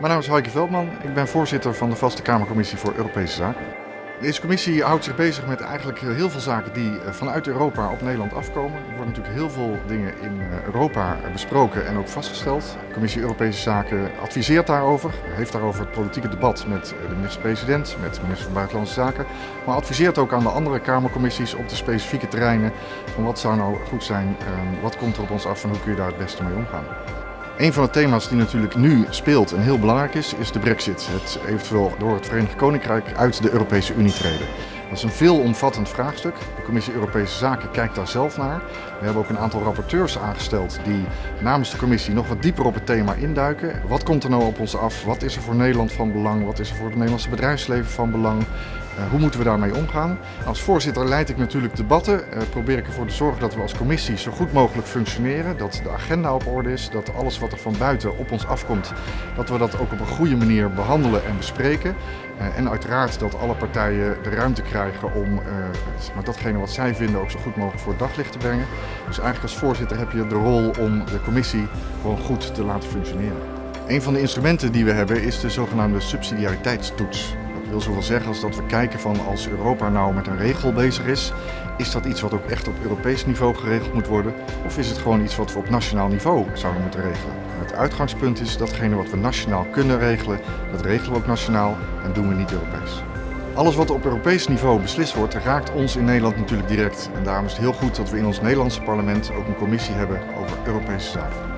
Mijn naam is Heike Veldman. Ik ben voorzitter van de Vaste Kamercommissie voor Europese Zaken. Deze commissie houdt zich bezig met eigenlijk heel veel zaken die eh, vanuit Europa op Nederland afkomen. Er worden natuurlijk heel veel dingen in eh, Europa besproken en ook vastgesteld. De Commissie Europese Zaken adviseert daarover, heeft daarover het politieke debat met de minister-president, met de minister van Buitenlandse Zaken. Maar adviseert ook aan de andere Kamercommissies op de specifieke terreinen van wat zou nou goed zijn, ehm, wat komt er op ons af en hoe kun je daar het beste mee omgaan. Een van de thema's die natuurlijk nu speelt en heel belangrijk is, is de brexit. Het eventueel door het Verenigd Koninkrijk uit de Europese Unie treden. Dat is een veelomvattend vraagstuk. De Commissie Europese Zaken kijkt daar zelf naar. We hebben ook een aantal rapporteurs aangesteld die namens de commissie nog wat dieper op het thema induiken. Wat komt er nou op ons af? Wat is er voor Nederland van belang? Wat is er voor het Nederlandse bedrijfsleven van belang? Uh, hoe moeten we daarmee omgaan? Als voorzitter leid ik natuurlijk debatten. Uh, probeer ik ervoor te zorgen dat we als commissie zo goed mogelijk functioneren. Dat de agenda op orde is. Dat alles wat er van buiten op ons afkomt, dat we dat ook op een goede manier behandelen en bespreken. Uh, en uiteraard dat alle partijen de ruimte krijgen om maar datgene wat zij vinden ook zo goed mogelijk voor het daglicht te brengen. Dus eigenlijk als voorzitter heb je de rol om de commissie gewoon goed te laten functioneren. Een van de instrumenten die we hebben is de zogenaamde subsidiariteitstoets. Wil zoveel zeggen als dat we kijken van als Europa nou met een regel bezig is, is dat iets wat ook echt op Europees niveau geregeld moet worden? Of is het gewoon iets wat we op nationaal niveau zouden moeten regelen? Het uitgangspunt is datgene wat we nationaal kunnen regelen, dat regelen we ook nationaal en doen we niet Europees. Alles wat op Europees niveau beslist wordt, raakt ons in Nederland natuurlijk direct. En daarom is het heel goed dat we in ons Nederlandse parlement ook een commissie hebben over Europese zaken.